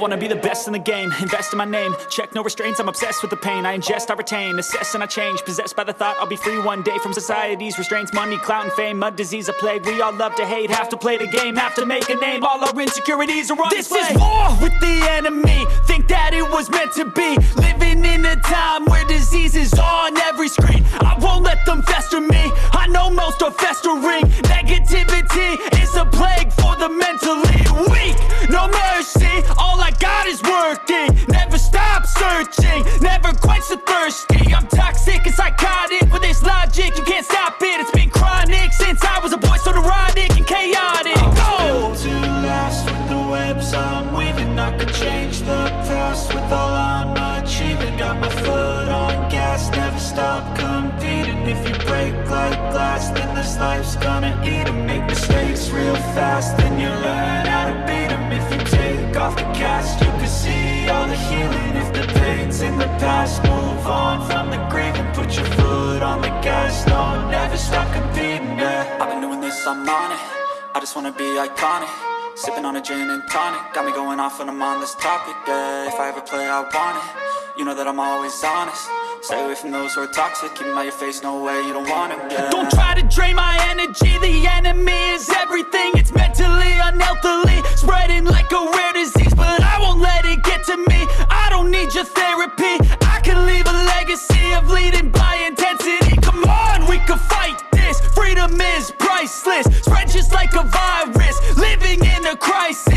wanna be the best in the game, invest in my name. Check no restraints, I'm obsessed with the pain. I ingest, I retain, assess and I change. Possessed by the thought I'll be free one day From society's restraints, money, clout and fame Mud, disease, a plague, we all love to hate Have to play the game, have to make a name. All our insecurities are on This display. is war with the enemy. Think that it was meant to be. Living in a time where disease is on every screen. I won't let them fester me. I know most are festering. Negativity is a plague for the mentally weak. No mercy, working. Never stop searching, never quench the thirsty. I'm toxic and psychotic with this logic. You can't stop it, it's been chronic Since I was a boy so neurotic and chaotic. Go! to last with the webs I'm weaving. I could change the past with all I'm achieving. Got my foot on gas, never stop competing. If you break like glass, then this life's gonna eat 'em. Make mistakes real fast, then you learn how to beat 'em. If you take off the cast, you all the healing. If the pain's in the past, move on from the grave And put your foot on the gas, no, never stop competing, yeah. I've been doing this, I'm on it. I just wanna be iconic. Sipping on a gin and tonic. Got me going off when I'm on this topic, yeah. If I ever play, I want it. You know that I'm always honest. Stay away from those who are toxic. Keep 'em out your face, no way, you don't want 'em, yeah. Don't try to drain my energy. The enemy is everything. It's mentally, unhealthily Spreading like a rare disease But I won't let need your therapy. I can leave a legacy Of leading by intensity. Come on, we can fight this. Freedom is priceless. Spread just like a virus. Living in a crisis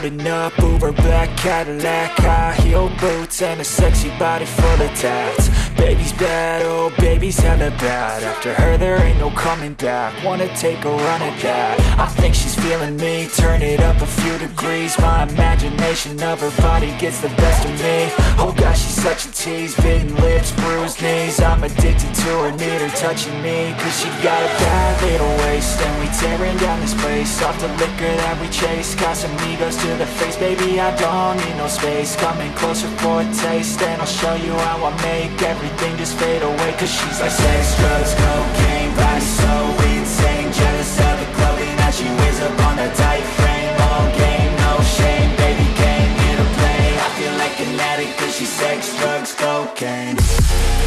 rolling up, Uber black Cadillac High heel boots and a sexy body full of tats Baby's bad, oh baby's hella bad. After her there ain't no coming back. Wanna take a run at that. I think she's feeling me, turn it up a few degrees. My imagination of her body gets the best of me. Oh gosh, she's such a tease, bitten lips, bruised knees. I'm addicted to her, need her touching me. Cause she got a bad little waist. And we tearing down this place. Off the liquor that we chase. Got some egos to the face. Baby, I don't need no space. Coming closer for a taste. And I'll show you how I make everything just fade away Cause she's like sex, drugs, cocaine Body so insane. Jealous of the clothing that she wears up on a tight frame. All game, no shame Baby came here to play. I feel like an addict Cause she's sex, drugs, cocaine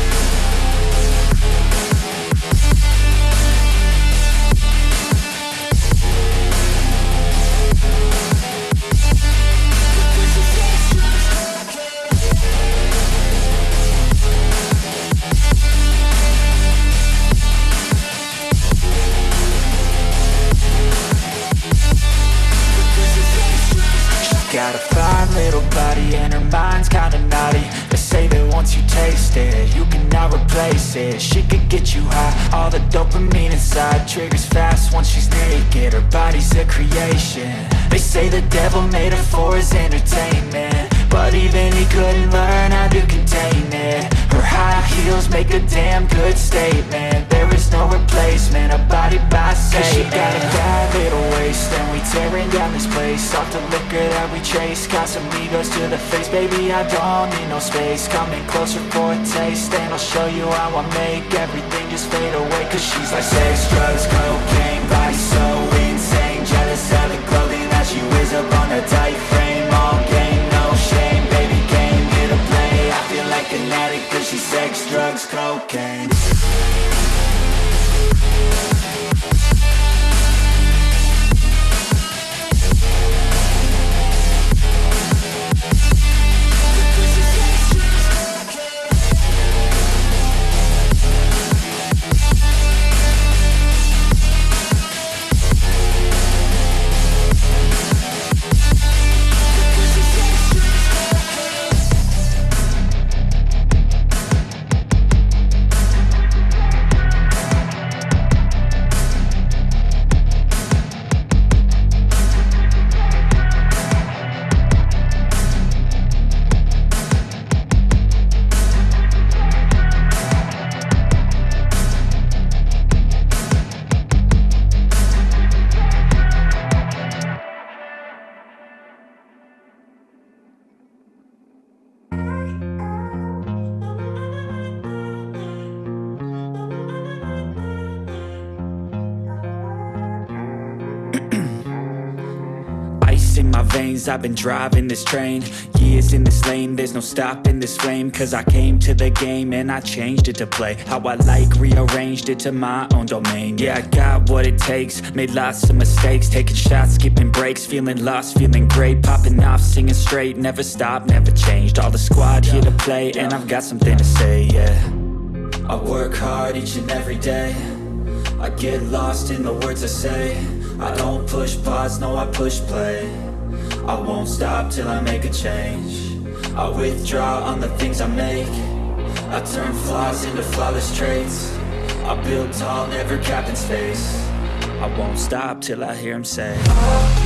bad little waist and we tearing down this place. Off the liquor that we chase Got some egos to the face. Baby, I don't need no space. Coming closer for a taste And I'll show you how I make everything just fade away. Cause she's like sex, drugs, cocaine Body so insane. Jealous of the clothing that she wears up on a tight frame. All game, no shame Baby game, here to play. I feel like an addict cause she's sex, drugs, cocaine veins, I've been driving this train. Years in this lane, there's no stopping this flame. Cause I came to the game and I changed it to play. How I like, rearranged it to my own domain. Yeah, I got what it takes, made lots of mistakes. Taking shots, skipping breaks, feeling lost, feeling great. Popping off, singing straight, never stopped, never changed. All the squad here to play and I've got something to say, yeah. I work hard each and every day. I get lost in the words I say. I don't push pause, no I push play I won't stop till I make a change. I withdraw on the things I make. I turn flaws into flawless traits. I build tall, never capped in space. I won't stop till I hear him say Six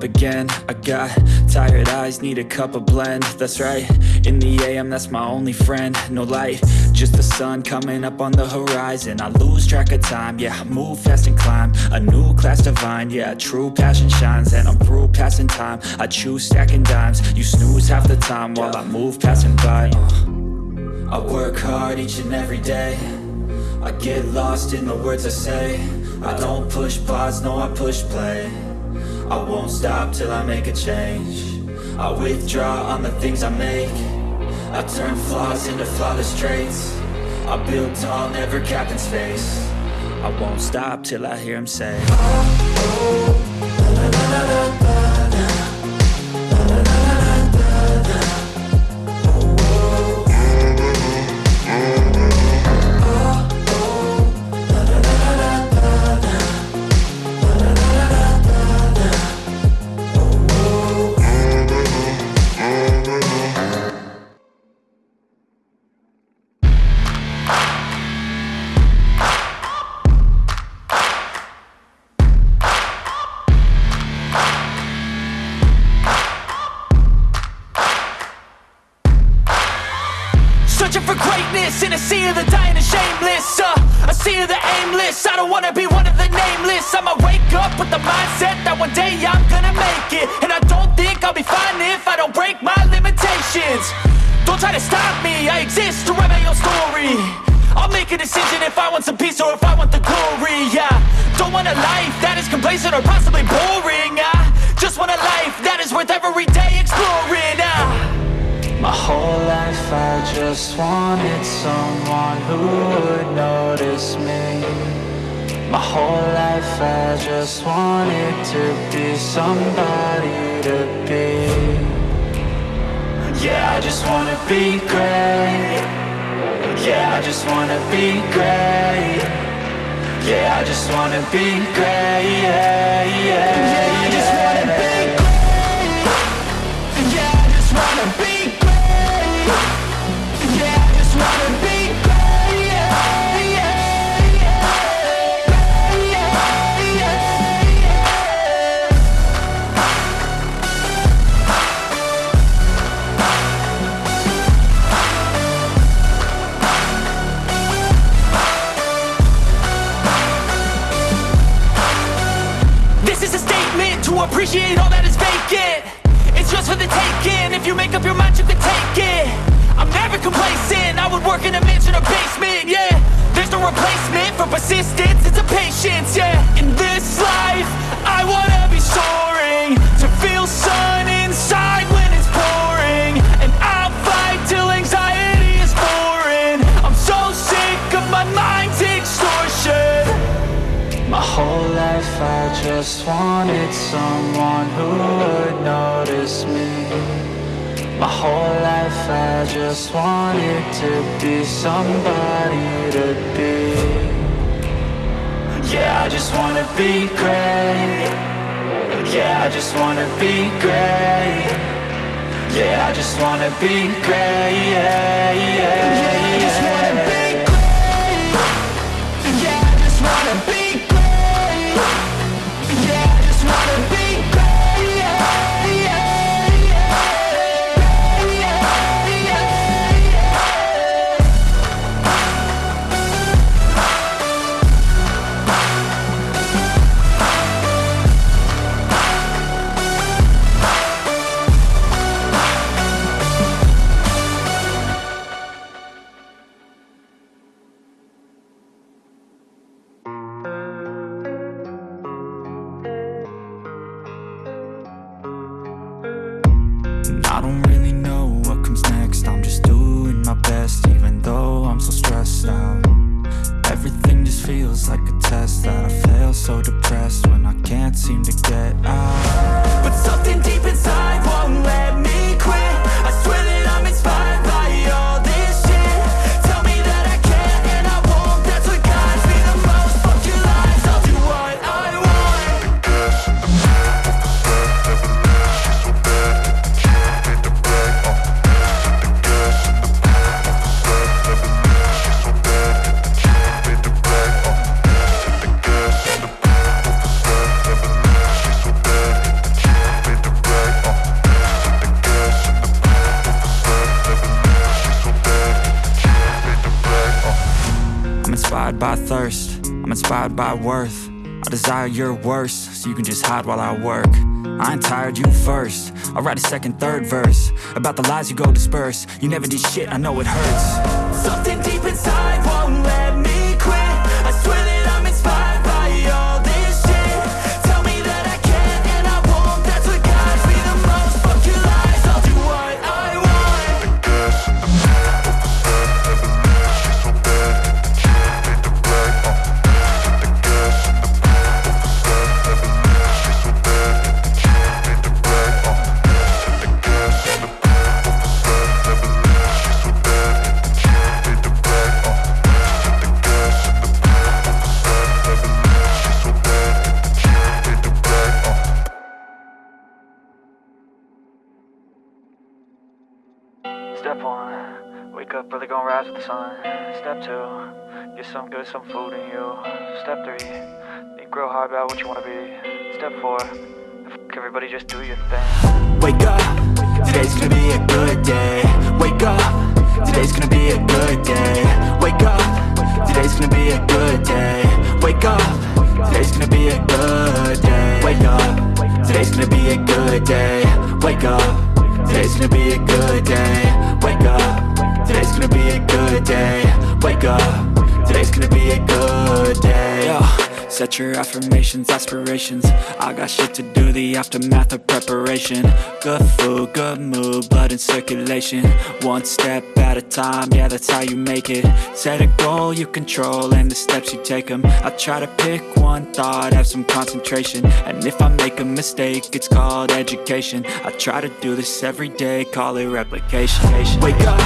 up again. I got tired eyes, need a cup of blend. That's right, in the AM that's my only friend. No light, just the sun coming up on the horizon. I lose track of time, yeah, I move fast and climb. A new class divine, yeah, true passion shines. And I'm through passing time, I choose stacking dimes. You snooze half the time while I move passing by. Uh. I work hard each and every day. I get lost in the words I say. I don't push pause, no I push play I won't stop till I make a change I withdraw on the things I make I turn flaws into flawless traits I build tall, never capped in space I won't stop till I hear him say Searching don't break my limitations. Don't try to stop me, I exist to write my own story. I'll make a decision if I want some peace or if I want the glory Yeah, don't want a life that is complacent or possibly boring I just want a life that is worth every day exploring ah. My whole life I just wanted someone who would notice me. My whole life I just wanted to be somebody to be Yeah, I just wanna be great. Yeah, I just wanna be great. Yeah, I just wanna be great. Yeah, yeah, wanted someone who would notice me. My whole life I just wanted to be somebody to be. Yeah, I just wanna be great. Yeah, I just wanna be great. Yeah, I just wanna be great. Yeah, yeah, I'm by worth. I desire your worst, so you can just hide while I work. I ain't tired, you first. I'll write a second, third verse About the lies you go disperse. You never did shit, I know it hurts. Something deep inside won't let some food in you. Step three, think real hard about what you wanna be. Step four, everybody, just do your thing. Wake up, today's gonna be a good day. Wake up, today's gonna be a good day. Wake up, today's gonna be a good day. Wake up, today's gonna be a good day. Wake up, today's gonna be a good day. Wake up, today's gonna be a good day. Wake up, today's gonna be a good day. Wake up, Set your affirmations, aspirations. I got shit to do, the aftermath of preparation. Good food, good mood, blood in circulation. One step at a time, yeah that's how you make it. Set a goal you control and the steps you take them I try to pick one thought, have some concentration. And if I make a mistake, it's called education. I try to do this every day, call it replication. Wake up,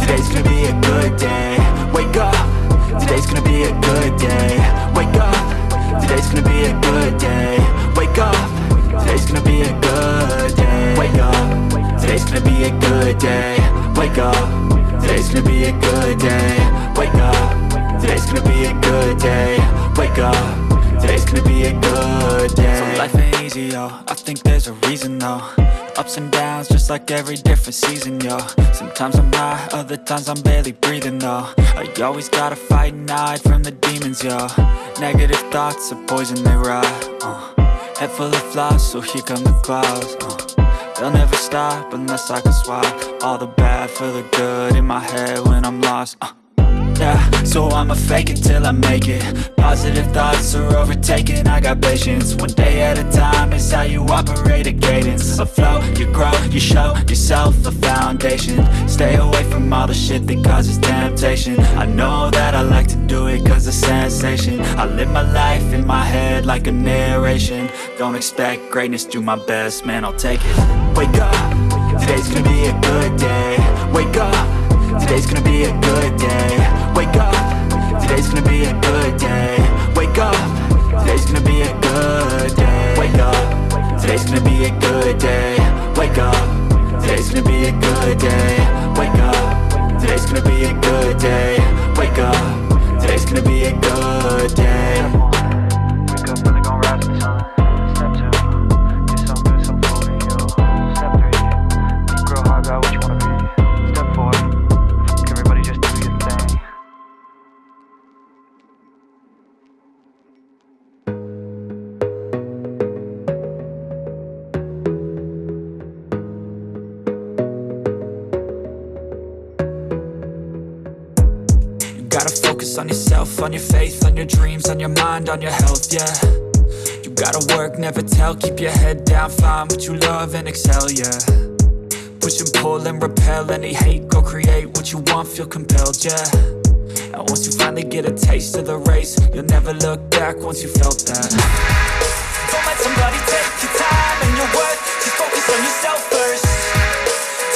today's gonna be a good day. Wake up, today's gonna be a good day. Wake up, today's gonna be a good day. Wake up, today's gonna be a good day. Wake up, today's gonna be a good day. Wake up, today's gonna be a good day. Wake up, today's gonna be a good day. Wake up, today's gonna be a good day. So life ain't easy, yo, I think there's a reason though. Ups and downs, just like every different season, yo. Sometimes I'm high, other times I'm barely breathing, though. I always gotta fight and hide from the demons, yo Negative thoughts are poison, they rot, uh. Head full of flaws, so here come the clouds uh, They'll never stop unless I can swap All the bad for the good in my head when I'm lost uh, yeah, so I'ma fake it till I make it. Positive thoughts are overtaken, I got patience. One day at a time is how you operate a cadence. A flow, you grow, you show yourself a foundation. Stay away from all the shit that causes temptation. I know that I like to do it cause it's sensation. I live my life in my head like a narration. Don't expect greatness, do my best, man, I'll take it. Wake up, today's gonna be a good day. Wake up, today's gonna be a good day. Wake up, today's gonna be a good day. Wake up, today's gonna be a good day. Wake up, today's gonna be a good day. Wake up, today's gonna be a good day. Wake up, today's gonna be a good day. Wake up, today's gonna be a good day gotta focus on yourself, on your faith, on your dreams, on your mind, on your health, yeah You gotta work, never tell, keep your head down, find what you love and excel, yeah Push and pull and repel any hate, go create what you want, feel compelled, yeah And once you finally get a taste of the race, you'll never look back once you felt that Don't let somebody take your time and your worth. Just focus on yourself first.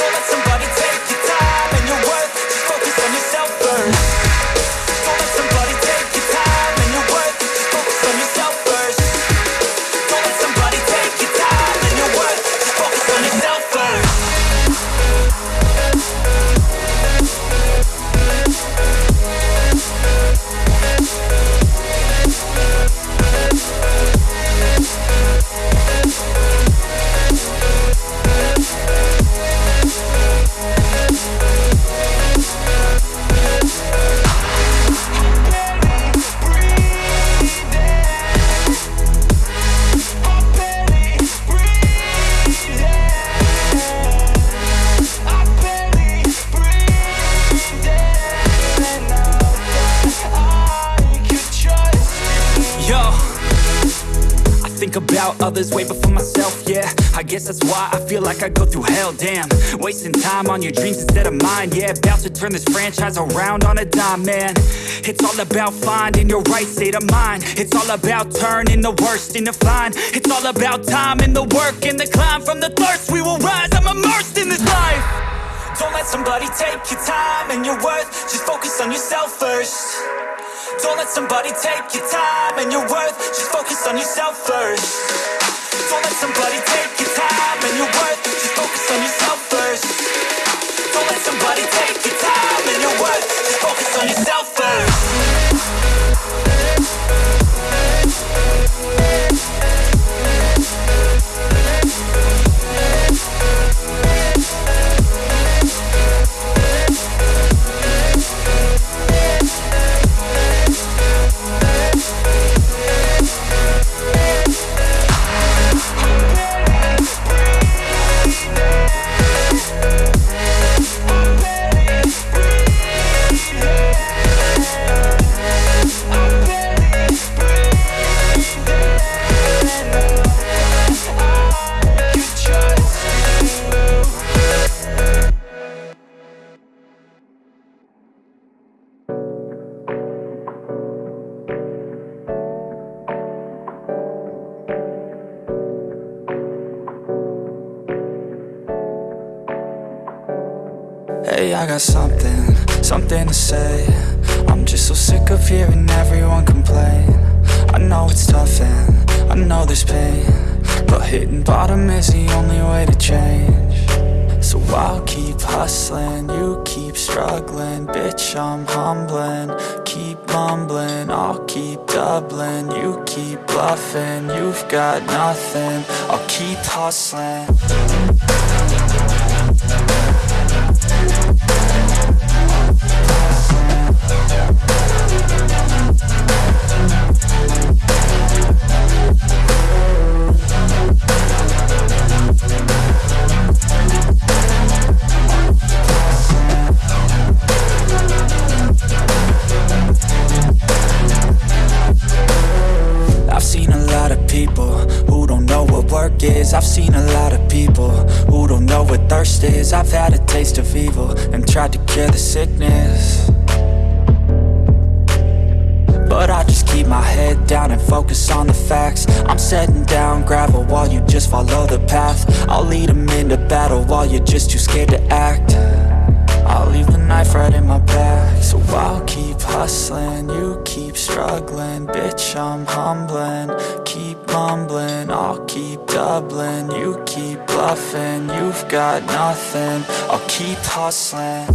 Don't let somebody take your time and your worth. Just focus on yourself first. That's why I feel like I go through hell, damn. Wasting time on your dreams instead of mine, yeah. About to turn this franchise around on a dime, man. It's all about finding your right state of mind. It's all about turning the worst into fine. It's all about time and the work and the climb from the thirst. We will rise, I'm immersed in this life. Don't let somebody take your time and your worth. Just focus on yourself first. Don't let somebody take your time and your worth. Just focus on yourself first. Don't let somebody take your time and your worth. Just focus on yourself first. Don't let somebody take your time and your worth. Just focus on yourself first. Got nothing, I'll keep hustling I've seen a lot of people Who don't know what thirst is. I've had a taste of evil And tried to cure the sickness. But I just keep my head down And focus on the facts. I'm setting down gravel While you just follow the path. I'll lead them into battle While you're just too scared to act knife right in my back. So I'll keep hustling, you keep struggling. Bitch, I'm humbling, keep mumbling I'll keep doubling, you keep bluffing You've got nothing, I'll keep hustling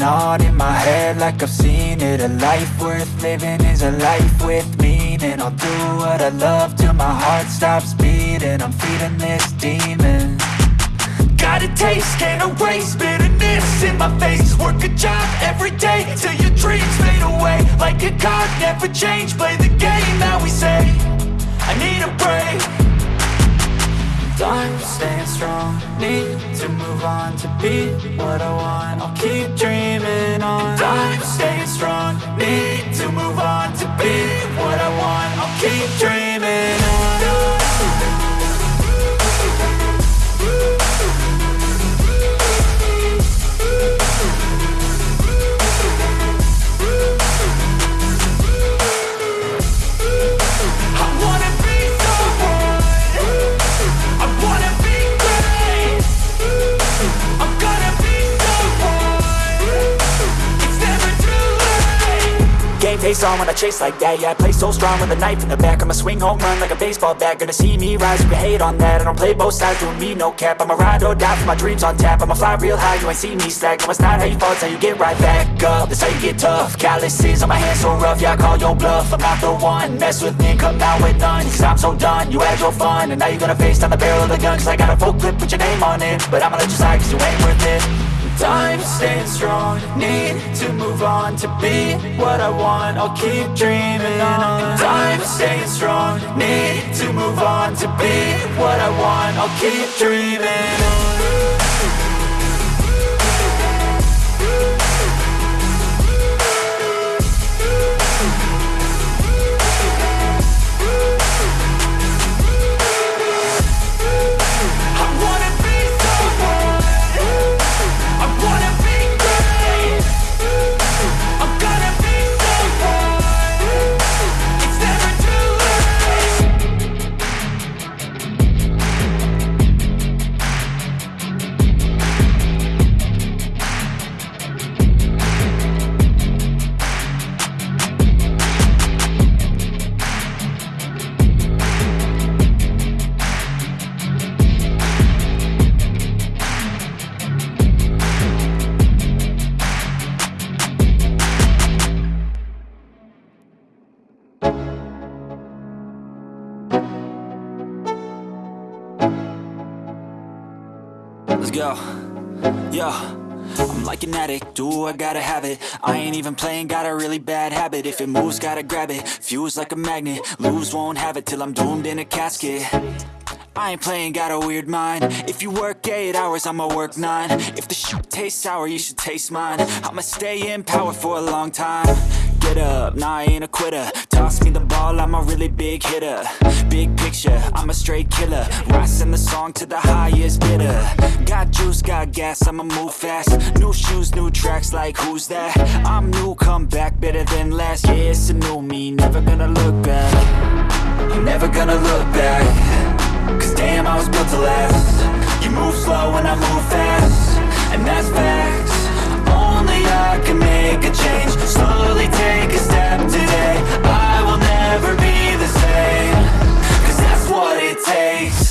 dreaming on in my head like I've seen it. A life worth living is a life with meaning. I'll do what I love till my heart stops beating. I'm feeding this demon. Got a taste, can't erase bitterness in my face. Work a job every day till your dreams fade away. Like a card, never change, play the game that we say. I need a break I'm staying strong. Need to move on to be what I want. I'll keep dreaming on. I'm staying strong. Need to move on to be what I want. I'll keep dreaming face on when I chase like that. Yeah, I play so strong with a knife in the back. I'ma swing home run like a baseball bat. Gonna see me rise, you can hate on that. I don't play both sides, doing me no cap. I'ma ride or die for my dreams on tap. I'ma fly real high, you ain't see me slack. No, it's not how you fall, it's how you get right back up. That's how you get tough. Calluses on my hands so rough Yeah, I call your bluff. I'm not the one Mess with me, come out with none. Cause I'm so done, you had your fun. And now you're gonna face down the barrel of the gun. Cause I got a full clip with your name on it. But I'ma let you slide cause you ain't worth it I'm staying strong Need to move on to be what I want I'll keep dreaming on. I'm staying strong Need to move on to be what I want I'll keep dreaming on do, I gotta have it? I ain't even playing, got a really bad habit. If it moves, gotta grab it, fuse like a magnet. Lose, won't have it till I'm doomed in a casket. I ain't playing, got a weird mind. If you work 8 hours, I'ma work 9 If the shoot tastes sour, you should taste mine. I'ma stay in power for a long time Up, nah I ain't a quitter. Toss me the ball, I'm a really big hitter. Big picture, I'm a straight killer. Rising the song to the highest bidder. Got juice, got gas, I'ma move fast. New shoes, new tracks, like who's that? I'm new, come back, better than last Yeah, it's a new me, never gonna look back. Never gonna look back. Cause damn, I was built to last. You move slow and I move fast. And that's facts I can make a change. Slowly take a step today. I will never be the same. Cause that's what it takes